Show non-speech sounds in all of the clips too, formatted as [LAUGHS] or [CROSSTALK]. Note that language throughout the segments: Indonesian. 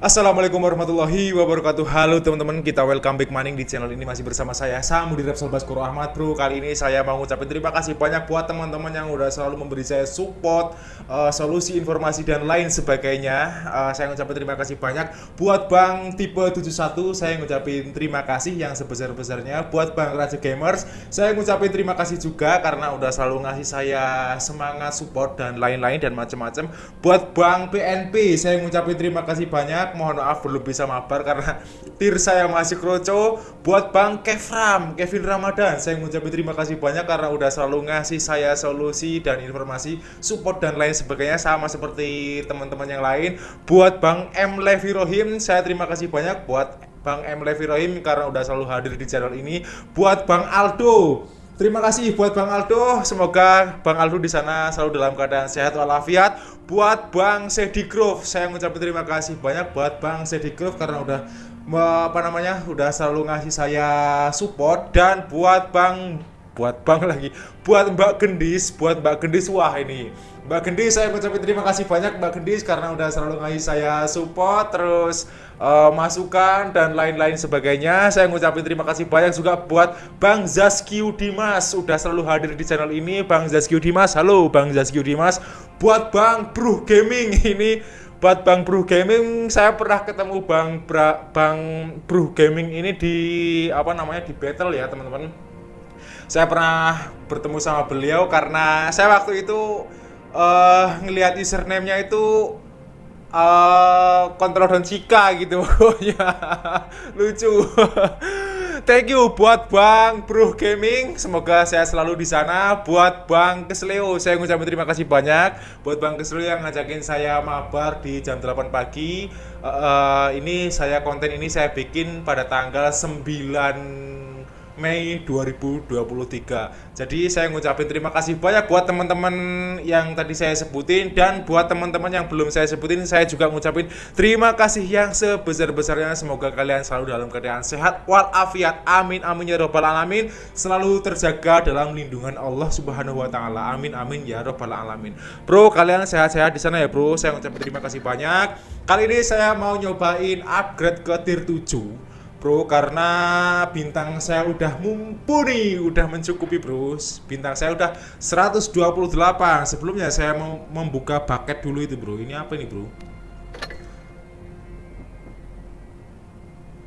Assalamualaikum warahmatullahi wabarakatuh. Halo teman-teman, kita welcome back maning di channel ini Masih bersama saya, Samudi Repsol Baskoro Ahmad Bro. Kali ini saya mau ngucapin terima kasih banyak buat teman-teman yang udah selalu memberi saya support uh, Solusi, informasi, dan lain sebagainya. Uh, Saya ngucapin terima kasih banyak Buat Bang Tipe 71, saya ngucapin terima kasih yang sebesar-besarnya Buat Bang Raja Gamers, saya ngucapin terima kasih juga Karena udah selalu ngasih saya semangat, support, dan lain-lain dan macam-macam Buat Bang PNP, saya ngucapin terima kasih banyak mohon maaf belum bisa mabar karena tir saya masih kroco buat Bang Kevram Kevin Ramadan. Saya mengucapkan terima kasih banyak karena udah selalu ngasih saya solusi dan informasi support dan lain sebagainya sama seperti teman-teman yang lain. Buat Bang M. Levi Rohim saya terima kasih banyak buat Bang M. Levi Rohim karena udah selalu hadir di channel ini. Buat Bang Aldo Terima kasih buat Bang Aldo. Semoga Bang Aldo di sana selalu dalam keadaan sehat walafiat. Buat Bang Sedi saya mengucapkan terima kasih banyak buat Bang Sedi karena udah apa namanya udah selalu ngasih saya support dan buat Bang buat Bang lagi buat Mbak Gendis buat Mbak Gendis wah ini Mbak Gendis saya mengucapkan terima kasih banyak Mbak Gendis karena udah selalu ngasih saya support terus uh, masukan dan lain-lain sebagainya. Saya ngucapin terima kasih banyak juga buat Bang Zaskiu Dimas sudah selalu hadir di channel ini. Bang Zaskiu Dimas, halo Bang Zaskiu Dimas. Buat Bang Bro Gaming [LAUGHS] ini buat Bang Bro Gaming saya pernah ketemu Bang Bra, Bang Bro Gaming ini di apa namanya di battle ya teman-teman. Saya pernah bertemu sama beliau karena saya waktu itu uh, ngelihat username-nya itu uh, kontrol dan Cika gitu. [LAUGHS] Ya lucu. [LAUGHS] Thank you buat Bang Bro Gaming. Semoga saya selalu di sana. Buat Bang Kesleo saya ngucapin terima kasih banyak. Buat Bang Kesleo yang ngajakin saya mabar di jam 8 pagi. Uh, uh, ini saya konten ini saya bikin pada tanggal 9 Mei 2023. Jadi saya ngucapin terima kasih banyak buat teman-teman yang tadi saya sebutin dan buat teman-teman yang belum saya sebutin saya juga ngucapin terima kasih yang sebesar-besarnya. Semoga kalian selalu dalam keadaan sehat walafiat. Amin amin ya robbal alamin. Selalu terjaga dalam lindungan Allah Subhanahu wa taala. Amin amin ya robbal alamin. Bro, kalian sehat-sehat di sana ya, Bro. Saya ngucapin terima kasih banyak. Kali ini saya mau nyobain upgrade ke tier 7 bro karena bintang saya udah mumpuni udah mencukupi bro. Bintang saya udah 128 sebelumnya saya mau membuka bucket dulu itu bro. Ini apa ini bro?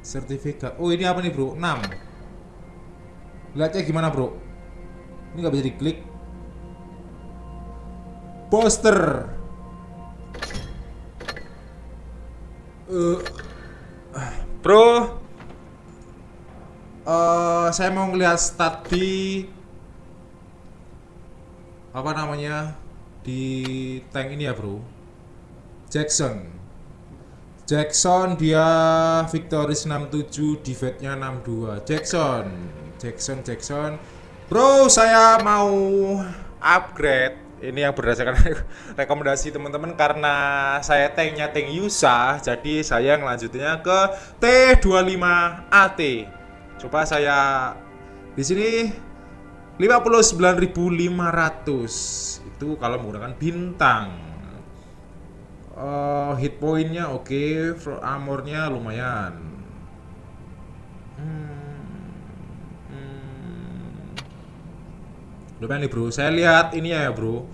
Sertifikat. Oh ini apa nih bro? 6 lihatnya gimana bro? Ini nggak bisa diklik. Poster. Uh, bro uh, saya mau ngelihat stat di apa namanya? Di tank ini ya bro. Jackson. Jackson dia Victoris 67 defense-nya 62 Jackson. Jackson Jackson. Bro saya mau upgrade. Ini yang berdasarkan [LAUGHS] rekomendasi teman-teman karena saya tanknya tank Yusa jadi saya ngelanjutinnya ke T25 AT Coba saya di sini 59.500 itu kalau menggunakan bintang. Uh, hit pointnya oke, okay. armornya lumayan. Hmm. Hmm. Lumayan nih bro, saya lihat ini ya bro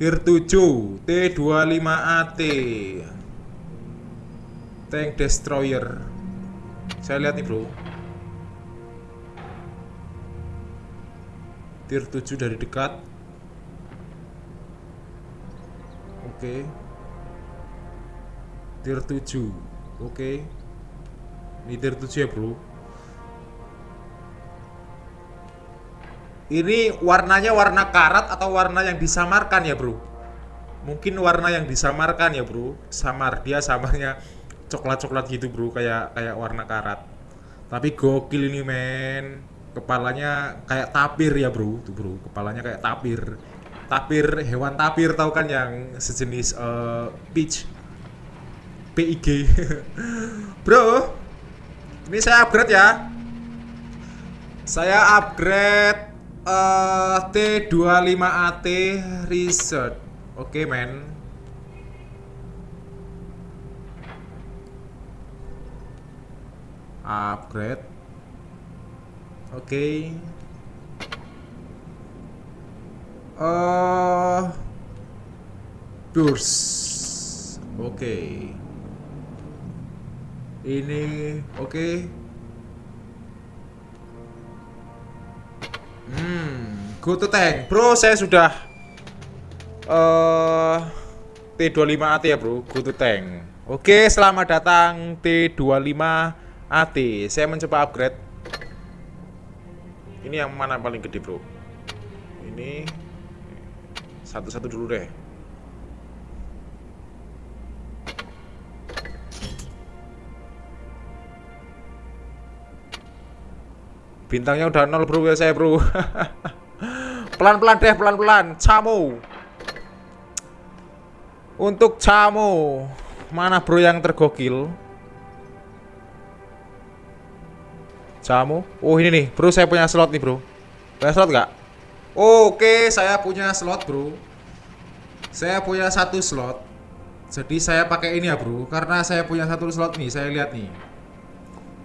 Tier 7 T25AT Tank Destroyer Saya lihat nih bro tier 7 dari dekat. Oke. Okay. tier 7 oke. Okay. ini tier 7 ya bro? Ini warnanya warna karat atau warna yang disamarkan ya bro? Mungkin warna yang disamarkan ya bro. Samar. Dia samarnya coklat-coklat gitu bro. Kayak kayak warna karat. Tapi gokil ini men kepalanya kayak tapir ya bro. Tuh bro kepalanya kayak tapir. Tapir hewan tapir tahu kan yang sejenis uh, peach? PIG [LAUGHS] bro ini saya upgrade ya. Saya upgrade uh, T25AT Research oke okay, men. Upgrade oke okay. uh, burst oke okay. ini oke okay. hmm go to tank bro saya sudah uh, T25 AT ya bro go to tank oke selamat datang T25 AT saya mencoba upgrade ini yang mana paling gede bro? Ini satu-satu dulu deh. Bintangnya udah nol bro ya saya bro. [LAUGHS] Pelan-pelan deh pelan-pelan. Camo untuk camo mana bro yang tergokil Jamu. Oh ini nih, bro saya punya slot nih bro. Punya slot nggak? Oke, saya punya slot bro. Saya punya satu slot. Jadi saya pakai ini ya bro, karena saya punya satu slot nih. Saya lihat nih.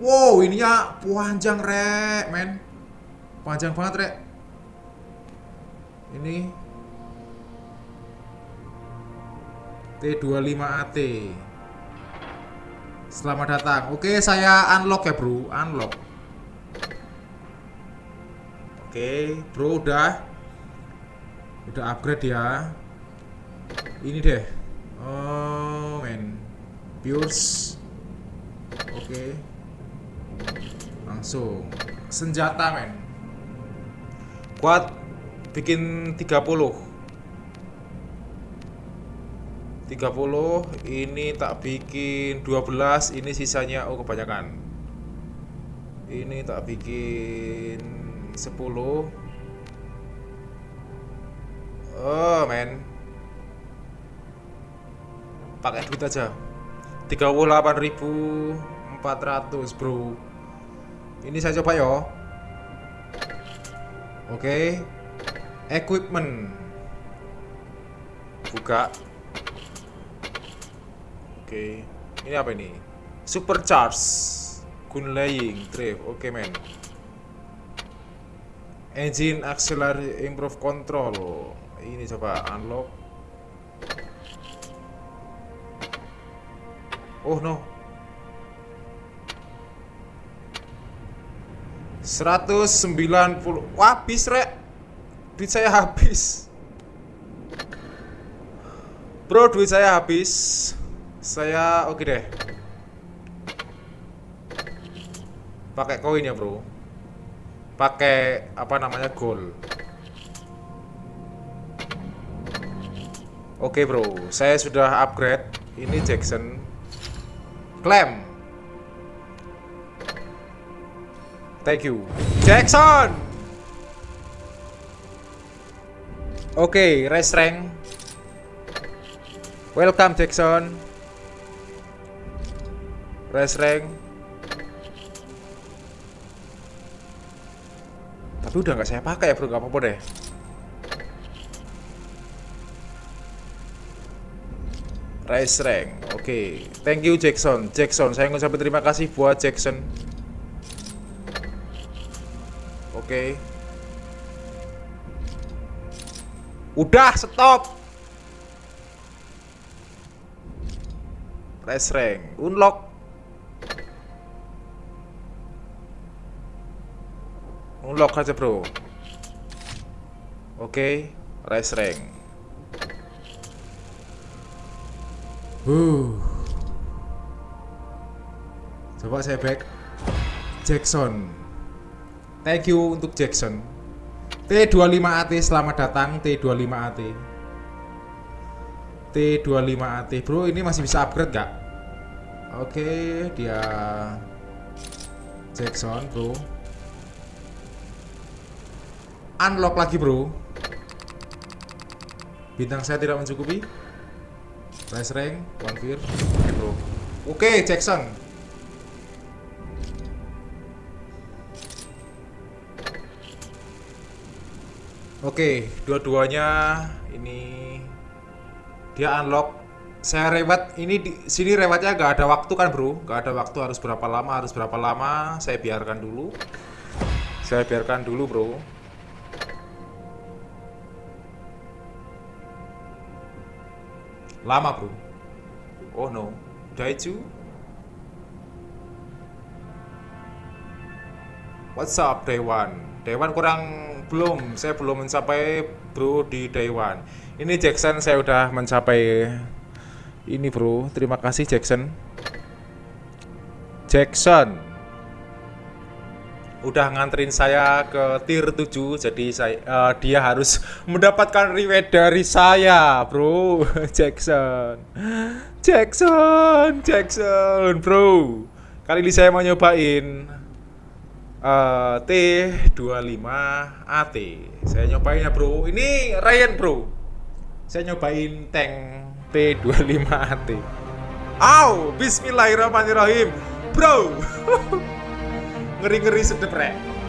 Wow, ininya panjang rek, men. Panjang banget rek. Ini T25AT. Selamat datang. Oke, saya unlock ya, Bro. Unlock. Oke, bro udah. Udah upgrade ya. Ini deh. Oh men. Pures Oke. Langsung. Senjata men. Kuat. Bikin 30 30 Ini tak bikin 12 Ini sisanya Oh kebanyakan. Ini tak bikin 10 Oh men. Pakai duit aja. 38.400 bro. Ini saya coba yo. Oke. Okay. Equipment. Buka. Oke. Okay. Ini apa ini? Supercharge. Gun laying Drive. Oke okay, men engine auxiliary improve control. Ini coba unlock. Oh no. 190 Wah habis rek. Duit saya habis. Bro duit saya habis. Saya oke okay deh. Pakai koin ya bro pakai apa namanya gold oke bro. Saya sudah upgrade. Ini Jackson. Klaim thank you. Jackson! Oke race rank. Welcome Jackson. Race rank Tapi udah nggak saya pakai ya bro, nggak apa-apa deh. Rice rank, oke. Okay. Thank you Jackson. Jackson, saya ngucapin terima kasih buat Jackson. Oke. Okay. Udah, stop. Rice rank, unlock. Unlock aja bro. Oke okay. Rise rank uh. Coba saya back. Jackson. Thank you untuk Jackson. T25AT selamat datang. T25AT T25AT bro ini masih bisa upgrade gak? Oke okay, dia Jackson bro unlock lagi bro. Bintang saya tidak mencukupi. Rise rank, one fear. Oke bro. Oke Jackson Oke dua-duanya ini Dia unlock. Saya rewet ini di sini rewetnya nggak ada waktu kan bro? Nggak ada waktu harus berapa lama harus berapa lama? Saya biarkan dulu. Saya biarkan dulu bro lama bro. Oh no. Daichu? What's up Dewan? Dewan kurang belum. Saya belum mencapai bro di Dewan. Ini Jackson saya udah mencapai ini bro. Terima kasih Jackson. Jackson udah nganterin saya ke tier 7 jadi saya eh, dia harus [LAUGHS] mendapatkan reward dari saya bro. [LAUGHS] Jackson. Jackson Jackson bro. Kali ini saya mau nyobain eh, T25 AT saya nyobain ya bro. Ini Ryan bro. Saya nyobain tank T25 AT Au, bismillahirrahmanirrahim. Bro [LAUGHS] Ngeri-ngeri sedep rek